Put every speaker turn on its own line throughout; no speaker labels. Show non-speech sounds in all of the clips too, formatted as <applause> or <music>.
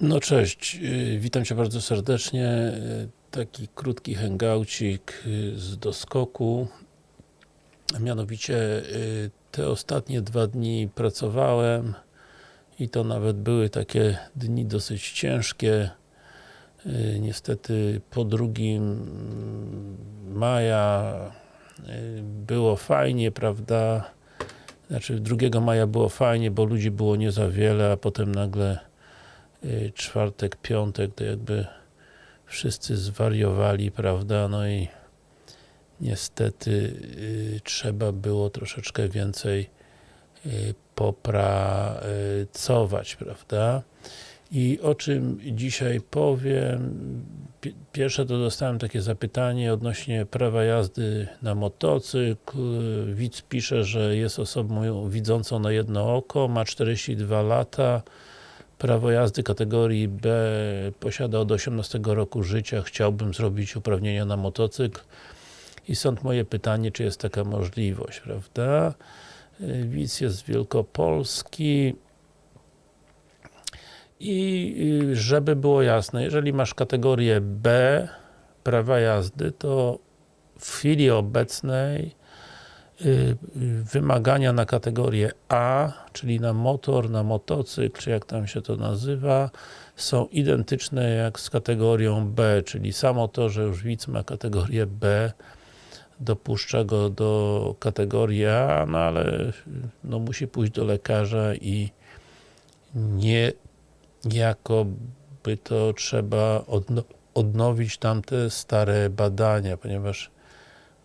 No cześć, y, witam Cię bardzo serdecznie. Y, Taki krótki hangoucik y, z doskoku. Mianowicie te ostatnie dwa dni pracowałem i to nawet były takie dni dosyć ciężkie. Niestety po drugim mm, maja było fajnie, prawda? Znaczy 2 maja było fajnie, bo ludzi było nie za wiele, a potem nagle czwartek, piątek, to jakby wszyscy zwariowali, prawda, no i niestety y, trzeba było troszeczkę więcej y, popracować, prawda. I o czym dzisiaj powiem, Pi- pierwsze to dostałem takie zapytanie odnośnie prawa jazdy na motocykl. Widz pisze, że jest osobą widzącą na jedno oko, ma 42 lata, prawo jazdy kategorii B posiada od 18 roku życia, chciałbym zrobić uprawnienia na motocykl. I stąd moje pytanie, czy jest taka możliwość, prawda? Widz jest z Wielkopolski. I y, żeby było jasne, jeżeli masz kategorię B prawa jazdy, to w chwili obecnej wymagania na kategorię A, czyli na motor, na motocykl, czy jak tam się to nazywa, są identyczne jak z kategorią B, czyli samo to, że już widz ma kategorię B, dopuszcza go do kategorii A, no ale no, musi pójść do lekarza i nie jakoby to trzeba odno odnowić tamte stare badania, ponieważ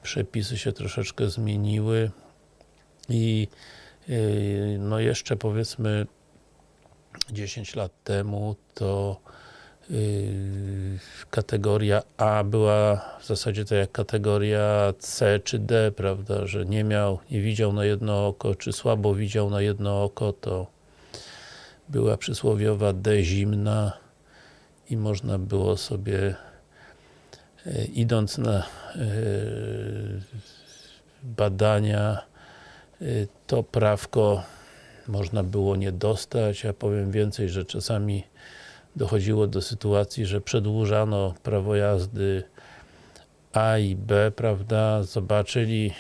przepisy się troszeczkę zmieniły i yy, no jeszcze powiedzmy 10 lat temu to yy, kategoria A była w zasadzie tak jak kategoria C czy D, prawda, że nie miał, nie widział na jedno oko, czy słabo widział na jedno oko, to była przysłowiowa D zimna i można było sobie idąc na e, badania e, to prawko można było nie dostać, ja powiem więcej, że czasami dochodziło do sytuacji, że przedłużano prawo jazdy A i B, prawda, zobaczyli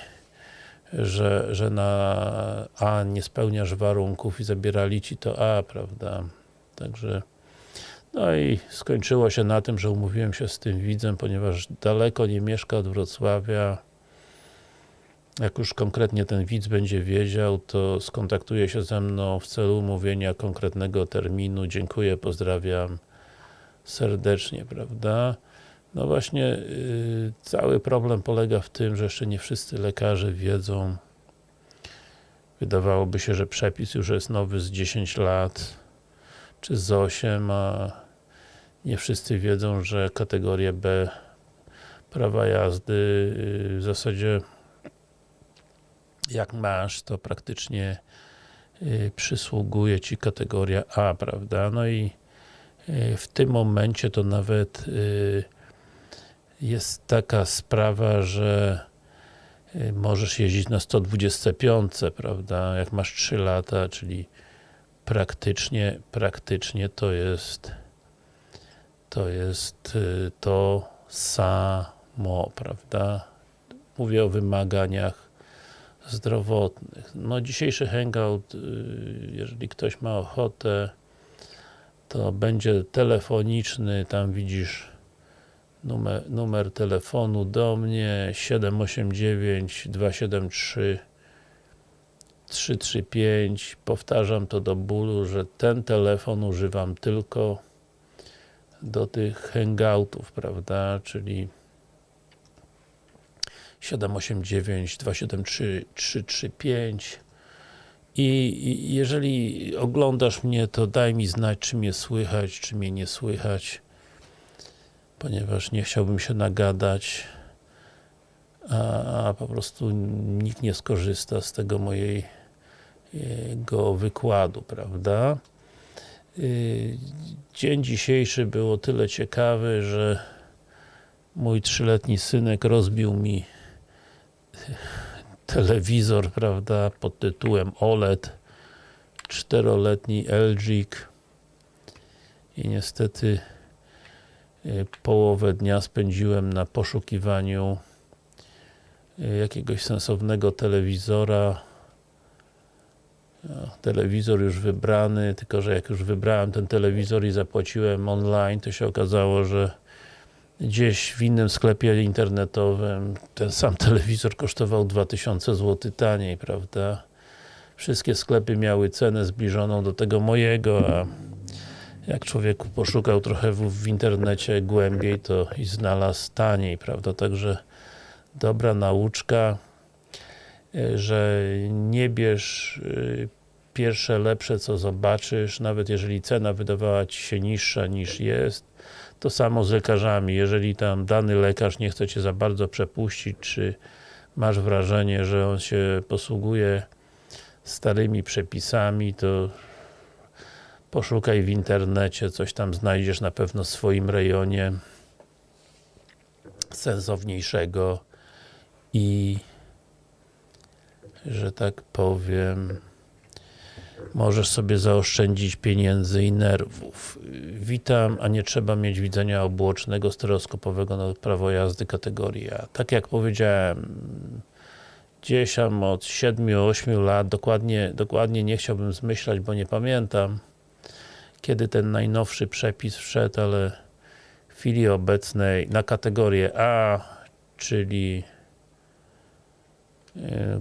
że, że na A nie spełniasz warunków i zabierali Ci to A, prawda, także no i skończyło się na tym, że umówiłem się z tym widzem, ponieważ daleko nie mieszka od Wrocławia jak już konkretnie ten widz będzie wiedział, to skontaktuje się ze mną w celu umówienia konkretnego terminu. Dziękuję, pozdrawiam serdecznie, prawda? No właśnie, yy, cały problem polega w tym, że jeszcze nie wszyscy lekarze wiedzą wydawałoby się, że przepis już jest nowy z 10 lat czy z 8, a nie wszyscy wiedzą, że kategorię B prawa jazdy yy, w zasadzie jak masz, to praktycznie yy, przysługuje Ci kategoria A, prawda? No i yy, w tym momencie to nawet jest taka sprawa, że y, możesz jeździć na 125, prawda, jak masz 3 lata, czyli praktycznie, praktycznie to jest to jest y, to samo, prawda. Mówię o wymaganiach zdrowotnych. No dzisiejszy hangout, y, jeżeli ktoś ma ochotę, to będzie telefoniczny, tam widzisz numer, numer telefonu do mnie 789 273 335 powtarzam to do bólu, że ten telefon używam tylko do tych hangoutów, prawda, czyli 789 273 335 i jeżeli oglądasz mnie, to daj mi znać, czy mnie słychać, czy mnie nie słychać ponieważ nie chciałbym się nagadać a, a po prostu nikt nie skorzysta z tego mojego wykładu, prawda? Y, dzień dzisiejszy był o tyle ciekawy, że mój trzyletni synek rozbił mi telewizor, prawda, pod tytułem OLED czteroletni LG i niestety y, połowę dnia spędziłem na poszukiwaniu y, jakiegoś sensownego telewizora telewizor już wybrany, tylko że jak już wybrałem ten telewizor i zapłaciłem online, to się okazało, że gdzieś w innym sklepie internetowym ten sam <laughs> telewizor kosztował 2000 zł taniej, prawda? Wszystkie sklepy miały cenę zbliżoną do tego mojego, a jak człowieku poszukał trochę w, w internecie głębiej, to i znalazł taniej, prawda? Także dobra nauczka, że nie bierz y, pierwsze lepsze co zobaczysz, nawet jeżeli cena wydawała Ci się niższa niż jest, to samo z lekarzami, jeżeli tam dany lekarz nie chce Cię za bardzo przepuścić, czy masz wrażenie, że on się posługuje starymi przepisami, to poszukaj w internecie, coś tam znajdziesz na pewno w swoim rejonie sensowniejszego i że tak powiem możesz sobie zaoszczędzić pieniędzy i nerwów. Witam, a nie trzeba mieć widzenia obuocznego, stereoskopowego na prawo jazdy kategorii A. Tak jak powiedziałem, gdzieś tam od 7-8 lat, dokładnie, dokładnie nie chciałbym zmyślać, bo nie pamiętam, kiedy ten najnowszy przepis wszedł, ale w chwili obecnej na kategorię A, czyli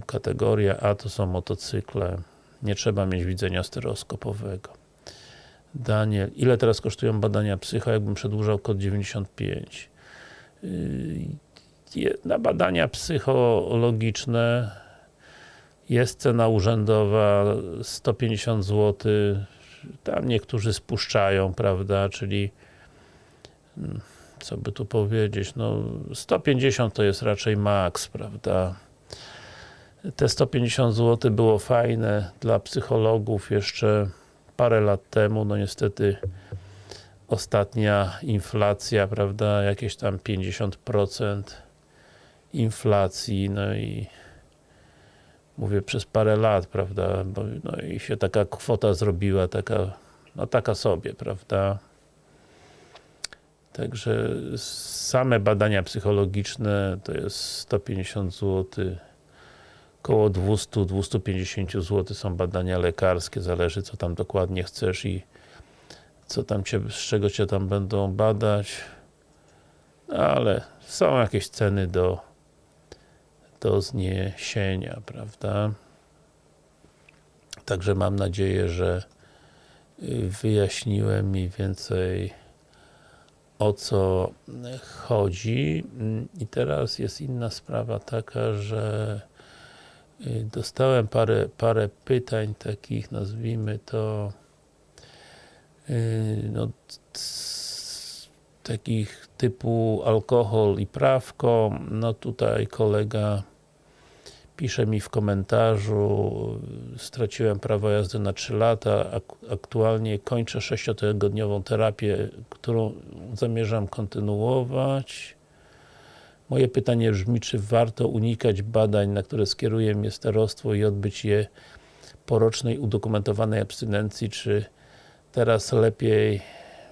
kategoria A to są motocykle nie trzeba mieć widzenia stereoskopowego. Daniel, ile teraz kosztują badania psycho, jakbym przedłużał kod 95? Yy, na badania psychologiczne jest cena urzędowa 150 zł. Tam niektórzy spuszczają, prawda, czyli mm, co by tu powiedzieć, no 150 to jest raczej maks, prawda te 150 zł było fajne dla psychologów jeszcze parę lat temu, no niestety ostatnia inflacja, prawda, jakieś tam 50% inflacji, no i mówię przez parę lat, prawda, bo, no i się taka kwota zrobiła, taka, no taka sobie, prawda. Także same badania psychologiczne to jest 150 zł około 200-250 zł są badania lekarskie, zależy co tam dokładnie chcesz i co tam cię, z czego cię tam będą badać. Ale są jakieś ceny do do zniesienia, prawda? Także mam nadzieję, że y, wyjaśniłem mniej więcej o co chodzi. I teraz jest inna sprawa taka, że dostałem parę, parę pytań takich, nazwijmy to y, no, takich typu alkohol i prawko, no tutaj kolega pisze mi w komentarzu straciłem prawo jazdy na 3 lata, aktualnie kończę 6-tygodniową terapię, którą zamierzam kontynuować Moje pytanie brzmi, czy warto unikać badań, na które skieruje mnie starostwo i odbyć je po rocznej udokumentowanej abstynencji, czy teraz lepiej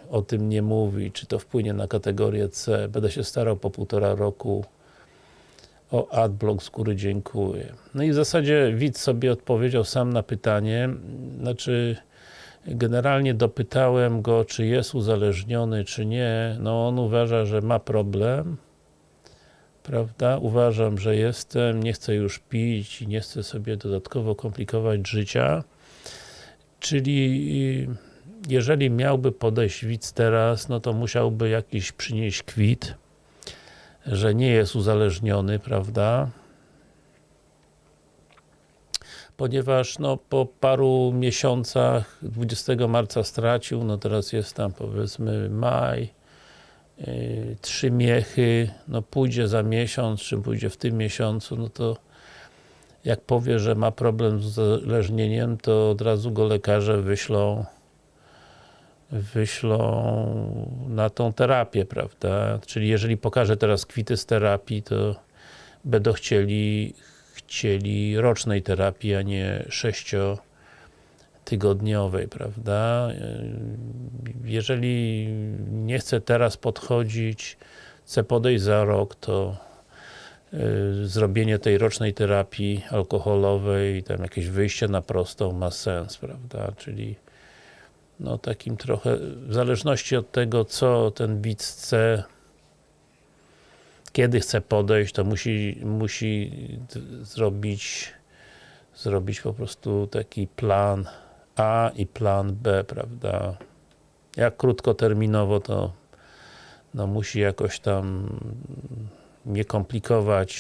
o tym nie mówi, czy to wpłynie na kategorię C. Będę się starał po półtora roku. O adblock z góry dziękuję. No i w zasadzie widz sobie odpowiedział sam na pytanie, znaczy generalnie dopytałem go, czy jest uzależniony, czy nie, no on uważa, że ma problem prawda? Uważam, że jestem, nie chcę już pić nie chcę sobie dodatkowo komplikować życia. Czyli jeżeli miałby podejść widz teraz, no to musiałby jakiś przynieść kwit, że nie jest uzależniony, prawda? Ponieważ no, po paru miesiącach, 20 marca stracił, no teraz jest tam powiedzmy maj, trzy miechy, no pójdzie za miesiąc, czy pójdzie w tym miesiącu, no to jak powie, że ma problem z uzależnieniem, to od razu go lekarze wyślą wyślą na tą terapię, prawda? Czyli jeżeli pokaże teraz kwity z terapii, to będą chcieli chcieli rocznej terapii, a nie sześcio tygodniowej, prawda? Jeżeli nie chce teraz podchodzić, chce podejść za rok, to y, zrobienie tej rocznej terapii alkoholowej, tam jakieś wyjście na prostą ma sens, prawda? Czyli no takim trochę, w zależności od tego, co ten widz chce, kiedy chce podejść, to musi, musi zrobić zrobić po prostu taki plan A i plan B, prawda? Jak krótkoterminowo to no musi jakoś tam nie komplikować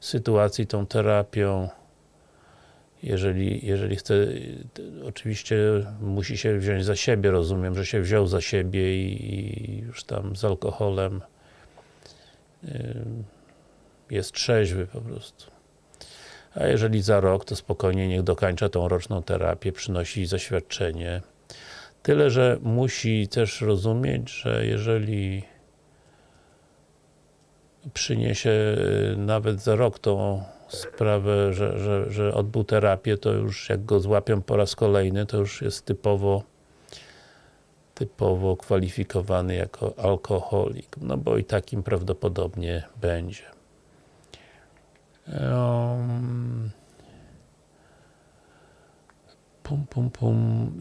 sytuacji tą terapią. Jeżeli, jeżeli chce, oczywiście musi się wziąć za siebie, rozumiem, że się wziął za siebie i, i już tam z alkoholem jest trzeźwy po prostu. A jeżeli za rok, to spokojnie niech dokańcza tą roczną terapię, przynosi zaświadczenie. Tyle, że musi też rozumieć, że jeżeli przyniesie y, nawet za rok tą sprawę, że, że, że odbył terapię, to już jak go złapią po raz kolejny, to już jest typowo typowo kwalifikowany jako alkoholik, no bo i takim prawdopodobnie będzie. Um, pum, pum, pum.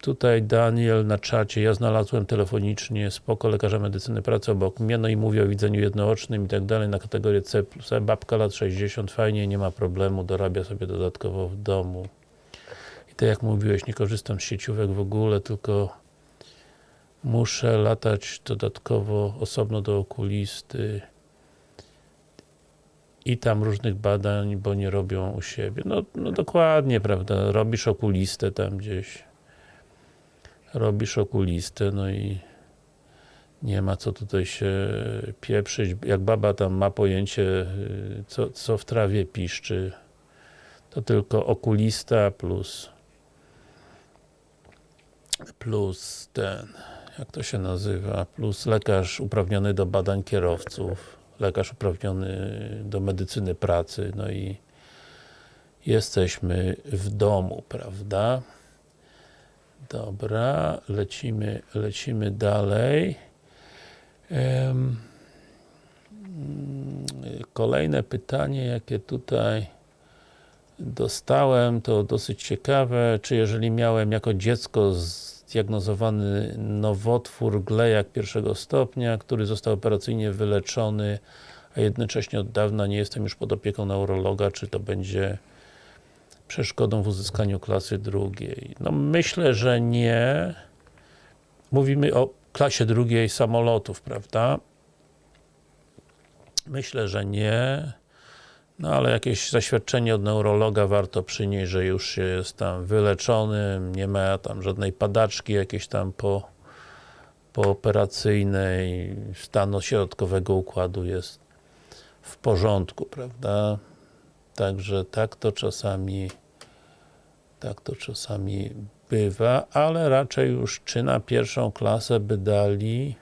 Tutaj Daniel na czacie, ja znalazłem telefonicznie, spoko, lekarza medycyny pracy obok mnie, no i mówię o widzeniu jednoocznym i tak dalej, na kategorię C E, babka lat 60, fajnie, nie ma problemu, dorabia sobie dodatkowo w domu. I tak jak mówiłeś, nie korzystam z sieciówek w ogóle, tylko muszę latać dodatkowo osobno do okulisty i tam różnych badań, bo nie robią u siebie. No, no dokładnie, prawda, robisz okulistę tam gdzieś. Robisz okulistę, no i nie ma co tutaj się pieprzyć, jak baba tam ma pojęcie, co, co w trawie piszczy, to tylko okulista plus plus ten, jak to się nazywa, plus lekarz uprawniony do badań kierowców, lekarz uprawniony do medycyny pracy, no i jesteśmy w domu, prawda? Dobra, lecimy, lecimy dalej. Kolejne pytanie, jakie tutaj dostałem, to dosyć ciekawe, czy jeżeli miałem jako dziecko zdiagnozowany nowotwór glejak pierwszego stopnia, który został operacyjnie wyleczony, a jednocześnie od dawna nie jestem już pod opieką neurologa, czy to będzie przeszkodą w uzyskaniu klasy drugiej? No myślę, że nie. Mówimy o klasie drugiej samolotów, prawda? Myślę, że nie. No ale jakieś zaświadczenie od neurologa warto przynieść, że już się jest tam wyleczonym, nie ma tam żadnej padaczki jakiejś tam po pooperacyjnej, stanu środkowego układu jest w porządku, prawda? Także tak to czasami tak to czasami bywa, ale raczej już czy na pierwszą klasę by dali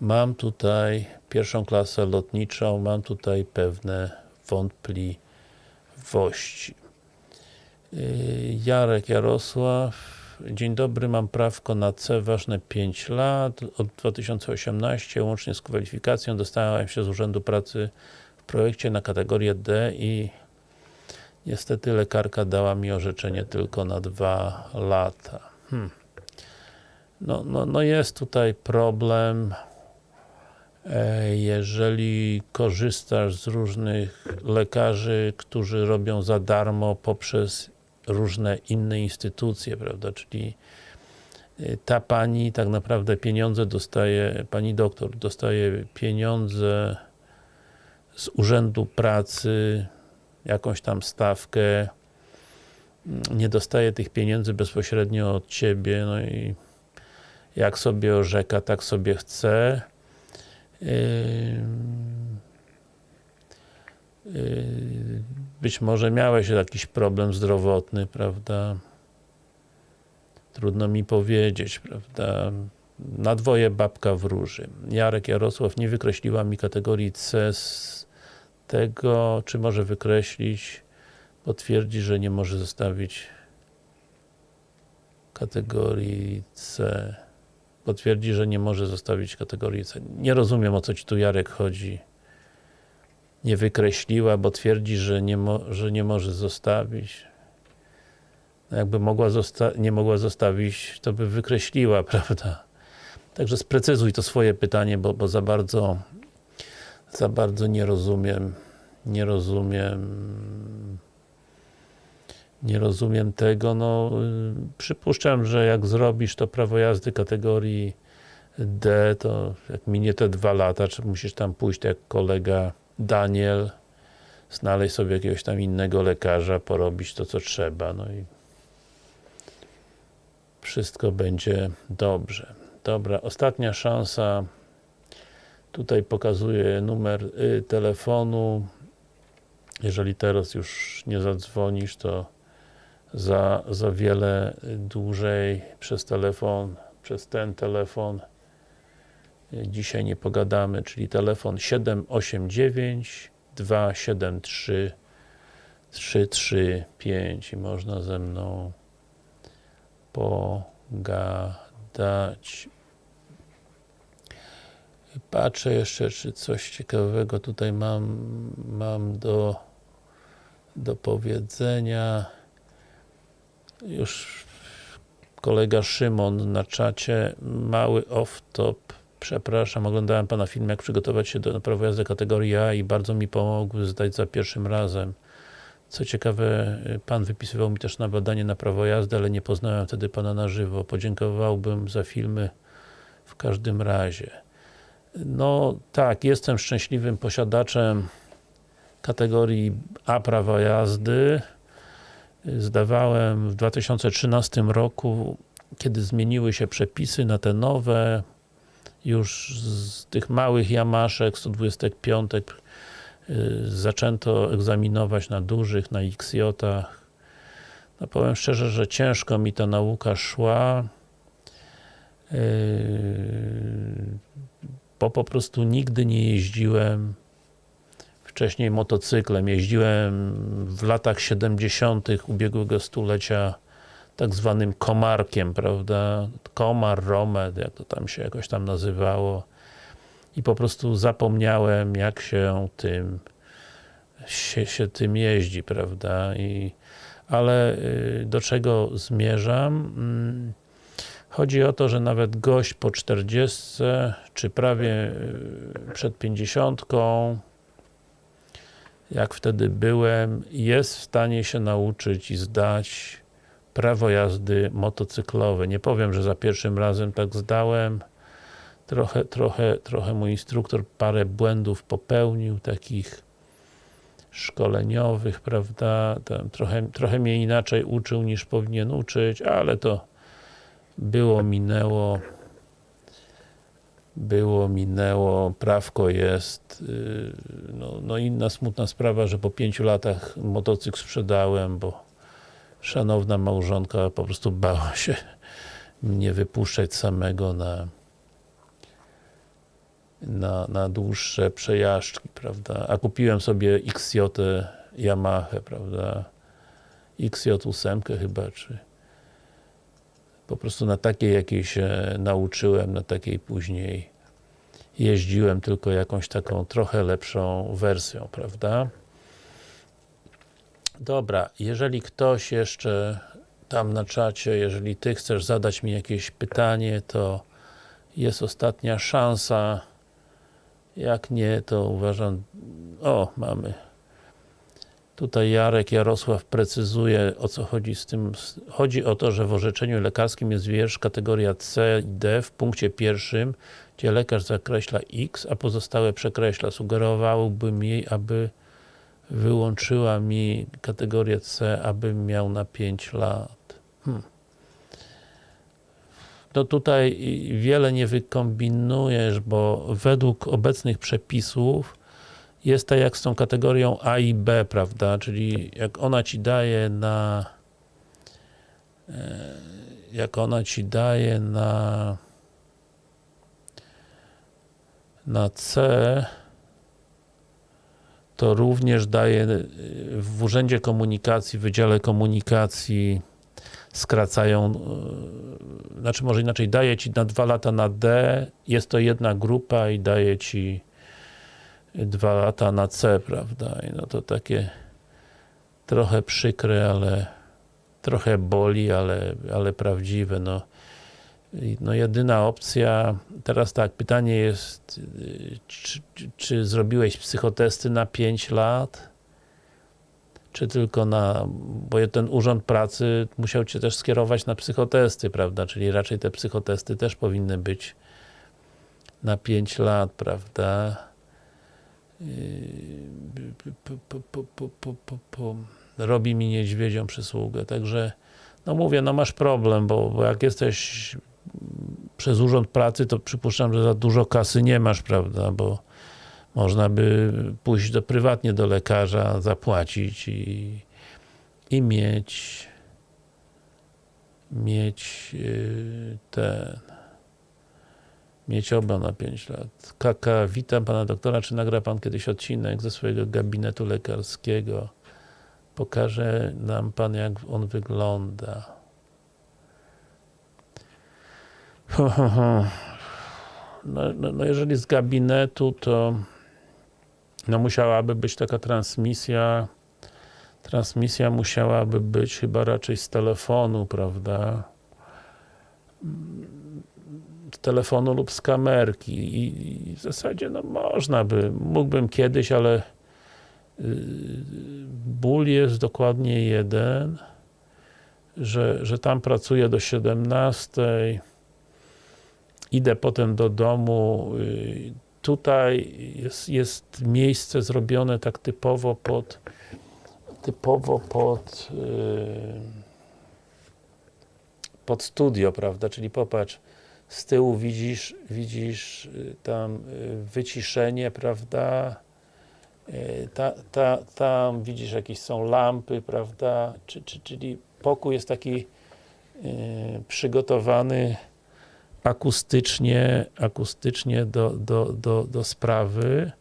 mam tutaj pierwszą klasę lotniczą, mam tutaj pewne wątpliwości. Yy, Jarek Jarosław Dzień dobry, mam prawko na C, ważne 5 lat, od 2018, łącznie z kwalifikacją dostałem się z Urzędu Pracy w projekcie na kategorię D i niestety lekarka dała mi orzeczenie tylko na 2 lata. Hmm. No, no, no jest tutaj problem, jeżeli korzystasz z różnych lekarzy, którzy robią za darmo poprzez różne inne instytucje, prawda, czyli y, ta pani tak naprawdę pieniądze dostaje, pani doktor dostaje pieniądze z Urzędu Pracy, jakąś tam stawkę, mm, nie dostaje tych pieniędzy bezpośrednio od Ciebie, no i jak sobie orzeka, tak sobie chce. Być może miałeś jakiś problem zdrowotny, prawda? Trudno mi powiedzieć, prawda? Na dwoje babka wróży. Jarek Jarosław nie wykreśliła mi kategorii C z tego, czy może wykreślić, bo twierdzi, że nie może zostawić kategorii C. Potwierdzi, że nie może zostawić kategorii C. Nie rozumiem, o co Ci tu Jarek chodzi. Nie wykreśliła, bo twierdzi, że nie, że nie może zostawić. No jakby mogła nie mogła zostawić, to by wykreśliła, <laughs> prawda? Także sprecyzuj to swoje pytanie, bo, bo za bardzo za bardzo nie rozumiem nie rozumiem nie rozumiem tego, no przypuszczam, że jak zrobisz to prawo jazdy kategorii D, to jak minie te dwa lata, czy musisz tam pójść jak kolega Daniel, znaleźć sobie jakiegoś tam innego lekarza, porobić to co trzeba, no i wszystko będzie dobrze. Dobra, ostatnia szansa. Tutaj pokazuję numer y, telefonu. Jeżeli teraz już nie zadzwonisz, to za, za wiele dłużej przez telefon, przez ten telefon dzisiaj nie pogadamy, czyli telefon 789 273 335 i można ze mną pogadać. Patrzę jeszcze, czy coś ciekawego tutaj mam, mam do, do powiedzenia. Już kolega Szymon na czacie, mały off-top. Przepraszam, oglądałem Pana film, jak przygotować się do prawa jazdy kategorii A i bardzo mi pomogły zdać za pierwszym razem. Co ciekawe, Pan wypisywał mi też na badanie na prawo jazdy, ale nie poznałem wtedy Pana na żywo. Podziękowałbym za filmy w każdym razie. No tak, jestem szczęśliwym posiadaczem kategorii A prawa jazdy. Zdawałem w 2013 roku, kiedy zmieniły się przepisy na te nowe, już z tych małych Yamaszek, 125 Y, zaczęto egzaminować na dużych, na XJ-ach. No powiem szczerze, że ciężko mi ta nauka szła, y, bo po prostu nigdy nie jeździłem wcześniej motocyklem. Jeździłem w latach 70. ubiegłego stulecia tak zwanym komarkiem, prawda? Komar, Romed, jak to tam się jakoś tam nazywało i po prostu zapomniałem jak się tym się, się tym jeździ, prawda, I, ale y, do czego zmierzam? Mm, chodzi o to, że nawet gość po 40 czy prawie y, przed 50 jak wtedy byłem, jest w stanie się nauczyć i zdać prawo jazdy motocyklowe. Nie powiem, że za pierwszym razem tak zdałem, trochę, trochę, trochę mój instruktor parę błędów popełnił, takich szkoleniowych, prawda, Tam trochę, trochę mnie inaczej uczył niż powinien uczyć, ale to było, minęło było, minęło, prawko jest y, no, no inna smutna sprawa, że po pięciu latach motocykl sprzedałem, bo szanowna małżonka po prostu bała się mnie wypuszczać samego na na, na dłuższe przejażdżki, prawda, a kupiłem sobie XJ Yamaha, prawda, XJ8 chyba, czy po prostu na takiej jakiej się nauczyłem, na takiej później jeździłem, tylko jakąś taką trochę lepszą wersją, prawda. Dobra, jeżeli ktoś jeszcze tam na czacie, jeżeli Ty chcesz zadać mi jakieś pytanie, to jest ostatnia szansa jak nie, to uważam, o, mamy. Tutaj Jarek Jarosław precyzuje, o co chodzi z tym. Chodzi o to, że w orzeczeniu lekarskim jest wiersz kategoria C i D w punkcie pierwszym, gdzie lekarz zakreśla X, a pozostałe przekreśla. Sugerowałbym jej, aby wyłączyła mi kategorię C, abym miał na 5 lat. Hmm to tutaj wiele nie wykombinujesz, bo według obecnych przepisów jest tak jak z tą kategorią A i B, prawda, czyli jak ona Ci daje na e, jak ona Ci daje na na C to również daje w Urzędzie Komunikacji, w Wydziale Komunikacji skracają, yy, znaczy może inaczej, daje Ci na dwa lata na D, jest to jedna grupa i daje Ci dwa lata na C, prawda, i no to takie trochę przykre, ale trochę boli, ale, ale prawdziwe, no. No jedyna opcja, teraz tak, pytanie jest, czy, czy zrobiłeś psychotesty na 5 lat? Czy tylko na, bo ten urząd pracy musiał Cię też skierować na psychotesty, prawda, czyli raczej te psychotesty też powinny być na 5 lat, prawda. Yy, po, po, po, po, po, po, po. Robi mi niedźwiedzią przysługę, także no mówię, no masz problem, bo, bo jak jesteś przez urząd pracy, to przypuszczam, że za dużo kasy nie masz, prawda, bo można by pójść do, prywatnie do lekarza, zapłacić i, i mieć mieć yy, ten mieć oba na 5 lat. Kaka, witam pana doktora, czy nagra pan kiedyś odcinek ze swojego gabinetu lekarskiego? Pokaże nam pan, jak on wygląda. <laughs> No, no, no jeżeli z gabinetu, to no musiałaby być taka transmisja transmisja musiałaby być chyba raczej z telefonu, prawda? Telefonu lub z kamerki. I, w zasadzie no można by, mógłbym kiedyś, ale yy, ból jest dokładnie jeden, że, że tam pracuję do 17 idę potem do domu yy, tutaj jest, jest miejsce zrobione tak typowo pod typowo pod yy, pod studio, prawda, czyli popatrz z tyłu widzisz, widzisz yy, tam yy, wyciszenie, prawda yy, ta, ta, tam widzisz jakieś są lampy, prawda, czy, czy, czyli pokój jest taki przygotowany akustycznie, akustycznie do, do, do, do sprawy.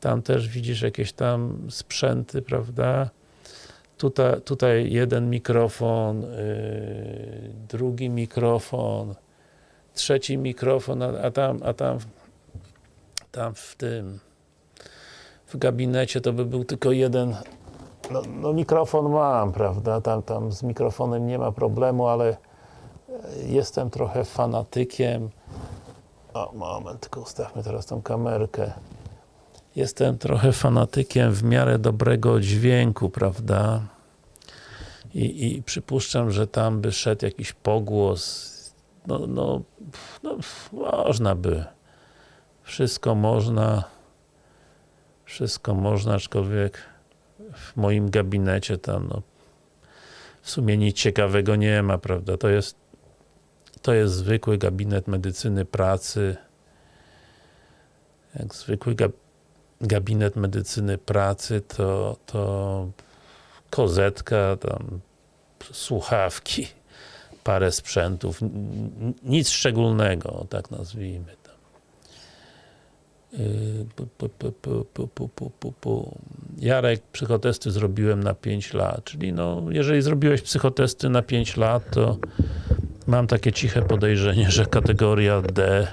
Tam też widzisz jakieś tam sprzęty, prawda? Tutaj, tutaj jeden mikrofon, drugi mikrofon, trzeci mikrofon, a, a, tam, a tam, tam w tym w gabinecie to by był tylko jeden. No, no mikrofon mam, prawda? Tam, tam z mikrofonem nie ma problemu, ale jestem trochę fanatykiem. O, moment, tylko ustawmy teraz tą kamerkę. Jestem trochę fanatykiem w miarę dobrego dźwięku, prawda? I, i przypuszczam, że tam by szedł jakiś pogłos no, no, no można by. Wszystko można. Wszystko można, aczkolwiek w moim gabinecie tam no, w sumie nic ciekawego nie ma, prawda, to jest to jest zwykły gabinet medycyny pracy. Jak zwykły gab gabinet medycyny pracy, to, to kozetka, tam słuchawki, parę sprzętów, nic szczególnego, tak nazwijmy tam. Jarek, psychotesty zrobiłem na 5 lat, czyli no, jeżeli zrobiłeś psychotesty na 5 lat, to mam takie ciche podejrzenie, że kategoria D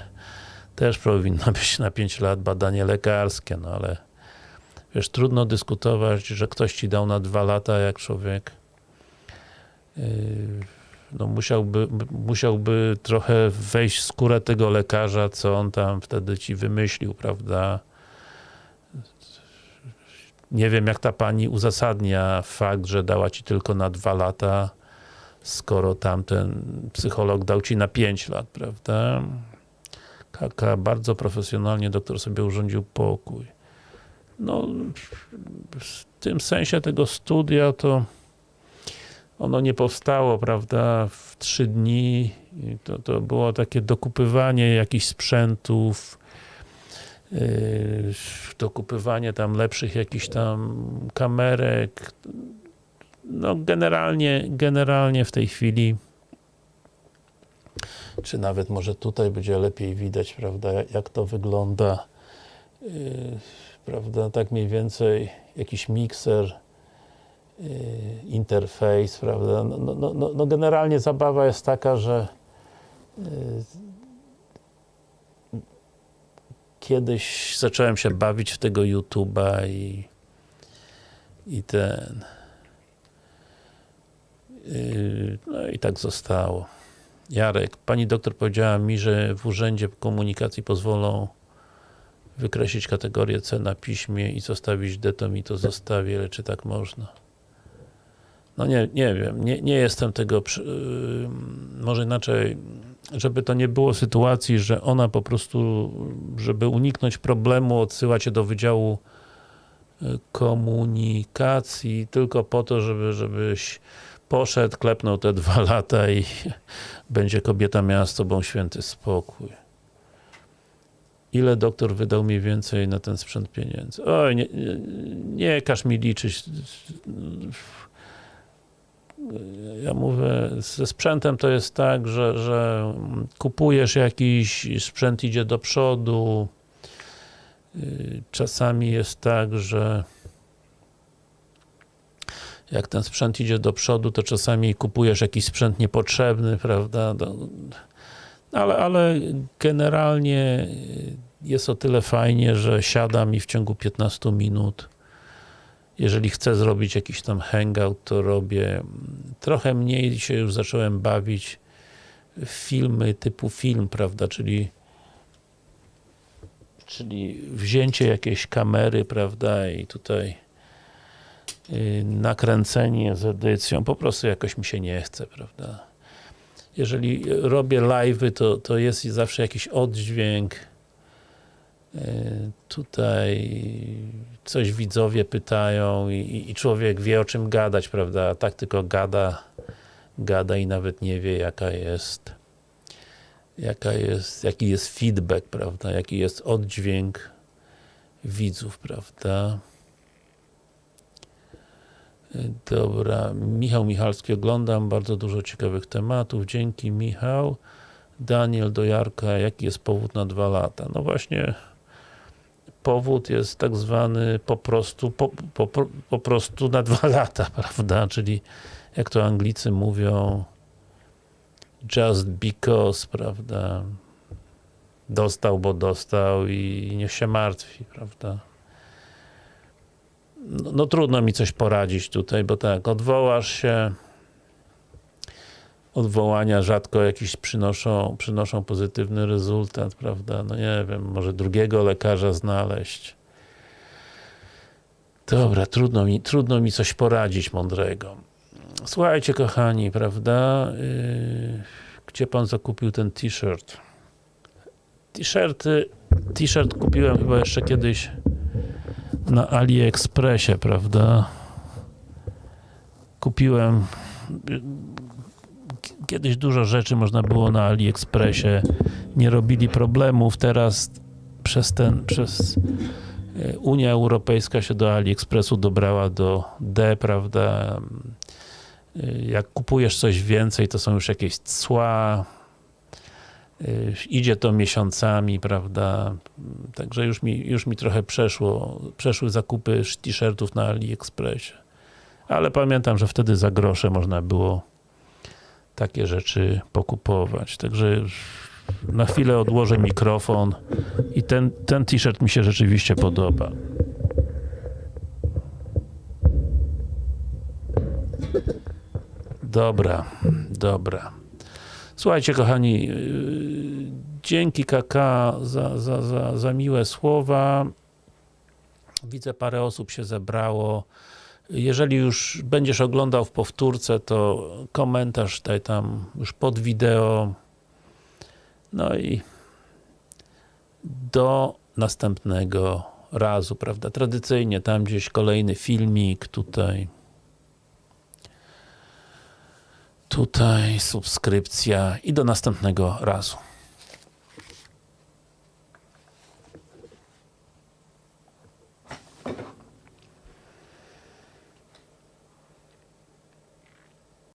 też powinna być na 5 lat badanie lekarskie, no ale wiesz, trudno dyskutować, że ktoś ci dał na 2 lata, jak człowiek yy, no musiałby, musiałby trochę wejść w skórę tego lekarza, co on tam wtedy ci wymyślił, prawda? Nie wiem, jak ta pani uzasadnia fakt, że dała ci tylko na 2 lata, skoro tamten psycholog dał ci na 5 lat, prawda? Kaka, bardzo profesjonalnie doktor sobie urządził pokój. No, w tym sensie tego studia to ono nie powstało, prawda, w trzy dni. To, to było takie dokupywanie jakichś sprzętów, yy, dokupywanie tam lepszych jakichś tam kamerek. No generalnie, generalnie w tej chwili czy nawet może tutaj będzie lepiej widać, prawda, jak to wygląda yy, prawda, tak mniej więcej jakiś mikser interfejs, prawda? No, no, no, no generalnie zabawa jest taka, że yy, kiedyś zacząłem się bawić w tego YouTube'a i i ten yy, no i tak zostało. Jarek, pani doktor powiedziała mi, że w Urzędzie Komunikacji pozwolą wykreślić kategorię C na piśmie i zostawić D, to mi to zostawię, ale czy tak można? No nie, nie wiem, nie, nie jestem tego, yy, może inaczej, żeby to nie było sytuacji, że ona po prostu, żeby uniknąć problemu, odsyła cię do Wydziału y, Komunikacji tylko po to, żeby, żebyś poszedł, klepnął te dwa <laughs> lata i <laughs> będzie kobieta miała z tobą święty spokój. Ile doktor wydał mniej więcej na ten sprzęt pieniędzy? Oj, nie, nie, nie każ mi liczyć. Ja mówię, ze sprzętem to jest tak, że, że kupujesz jakiś sprzęt, idzie do przodu. Yy, Czasami jest tak, że jak ten sprzęt idzie do przodu, to czasami kupujesz jakiś sprzęt niepotrzebny, prawda? Do- Ale, ale generalnie jest o tyle fajnie, że siadam i w ciągu 15 minut jeżeli chcę zrobić jakiś tam hangout, to robię. Trochę mniej się już zacząłem bawić filmy typu film, prawda, czyli czyli wzięcie jakiejś kamery, prawda, i tutaj yy, nakręcenie z edycją, po prostu jakoś mi się nie chce, prawda. Jeżeli robię live'y, to, to jest zawsze jakiś oddźwięk, tutaj coś widzowie pytają i, i człowiek wie o czym gadać, prawda, a tak tylko gada, gada i nawet nie wie jaka jest jaka jest, jaki jest feedback, prawda, jaki jest oddźwięk widzów, prawda. Dobra, Michał Michalski oglądam, bardzo dużo ciekawych tematów, dzięki Michał. Daniel do Jarka, jaki jest powód na dwa lata? No właśnie, powód jest tak zwany po prostu, po, po, po, prostu na dwa <laughs> lata, prawda, czyli jak to Anglicy mówią just because, prawda, dostał, bo dostał i niech się martwi, prawda. No, no trudno mi coś poradzić tutaj, bo tak, odwołasz się, odwołania rzadko jakiś przynoszą, przynoszą pozytywny rezultat, prawda, no nie wiem, może drugiego lekarza znaleźć. Dobra, trudno mi, trudno mi coś poradzić mądrego. Słuchajcie kochani, prawda, yy, gdzie pan zakupił ten t-shirt? T-shirty, t-shirt kupiłem chyba jeszcze kiedyś na AliExpressie, prawda? Kupiłem kiedyś dużo rzeczy można było na AliExpressie, nie robili problemów, teraz przez ten, przez e, Unia Europejska się do AliExpressu dobrała do D, prawda? E, Jak kupujesz coś więcej, to są już jakieś cła, e, idzie to miesiącami, prawda? Także już mi, już mi trochę przeszło, przeszły zakupy t-shirtów na AliExpressie. Ale pamiętam, że wtedy za grosze można było takie rzeczy pokupować. Także na chwilę odłożę mikrofon i ten, ten t-shirt mi się rzeczywiście podoba. Dobra, dobra. Słuchajcie kochani, yy, dzięki KK za, za, za, za miłe słowa. Widzę parę osób się zebrało. Jeżeli już będziesz oglądał w powtórce, to komentarz daj tam już pod wideo. No i do następnego razu, prawda? Tradycyjnie tam gdzieś kolejny filmik, tutaj tutaj subskrypcja i do następnego razu.